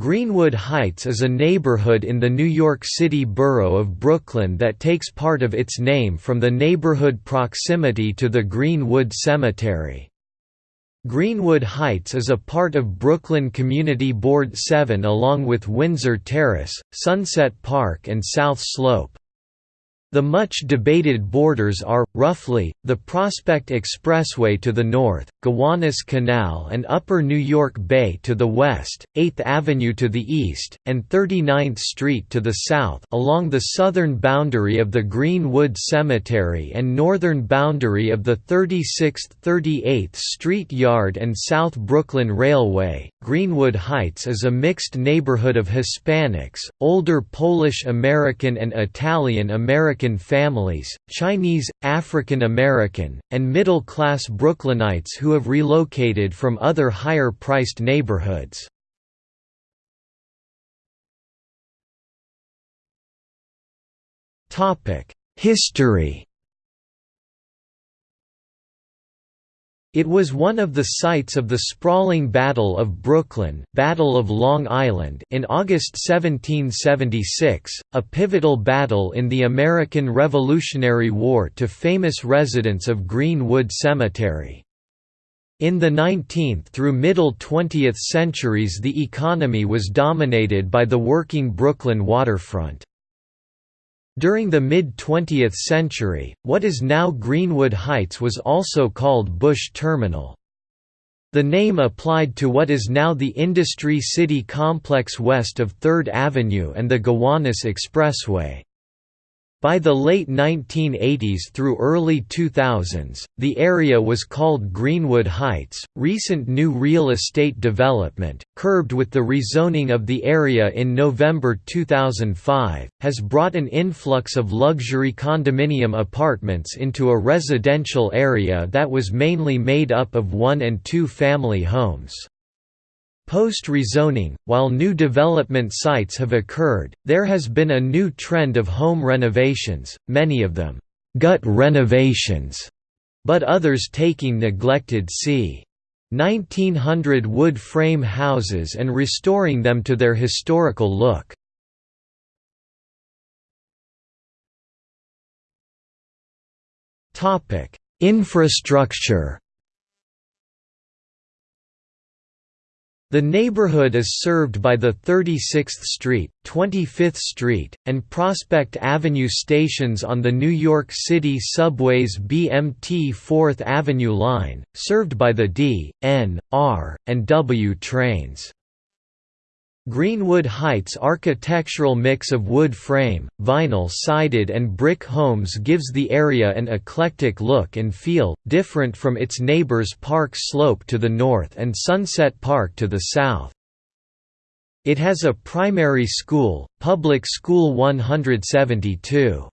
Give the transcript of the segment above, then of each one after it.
Greenwood Heights is a neighborhood in the New York City borough of Brooklyn that takes part of its name from the neighborhood proximity to the Greenwood Cemetery. Greenwood Heights is a part of Brooklyn Community Board 7 along with Windsor Terrace, Sunset Park and South Slope. The much debated borders are, roughly, the Prospect Expressway to the north, Gowanus Canal and Upper New York Bay to the west, 8th Avenue to the east, and 39th Street to the south along the southern boundary of the Greenwood Cemetery and northern boundary of the 36th–38th Street Yard and South Brooklyn Railway. Greenwood Heights is a mixed neighborhood of Hispanics, older Polish American and Italian American American families, Chinese, African American, and middle-class Brooklynites who have relocated from other higher-priced neighborhoods. History It was one of the sites of the sprawling Battle of Brooklyn Battle of Long Island in August 1776, a pivotal battle in the American Revolutionary War to famous residents of Greenwood Cemetery. In the 19th through middle 20th centuries the economy was dominated by the working Brooklyn waterfront. During the mid-20th century, what is now Greenwood Heights was also called Bush Terminal. The name applied to what is now the Industry City complex west of 3rd Avenue and the Gowanus Expressway. By the late 1980s through early 2000s, the area was called Greenwood Heights. Recent new real estate development, curbed with the rezoning of the area in November 2005, has brought an influx of luxury condominium apartments into a residential area that was mainly made up of one and two family homes. Post-rezoning, while new development sites have occurred, there has been a new trend of home renovations, many of them, «gut renovations», but others taking neglected c. 1900 wood frame houses and restoring them to their historical look. Infrastructure The neighborhood is served by the 36th Street, 25th Street, and Prospect Avenue stations on the New York City Subway's BMT 4th Avenue line, served by the D, N, R, and W trains. Greenwood Heights' architectural mix of wood frame, vinyl-sided and brick homes gives the area an eclectic look and feel, different from its neighbors Park Slope to the north and Sunset Park to the south. It has a primary school, Public School 172.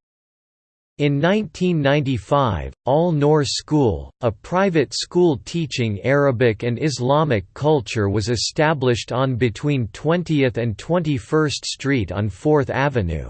In 1995, Al-Noor School, a private school teaching Arabic and Islamic culture was established on between 20th and 21st Street on 4th Avenue.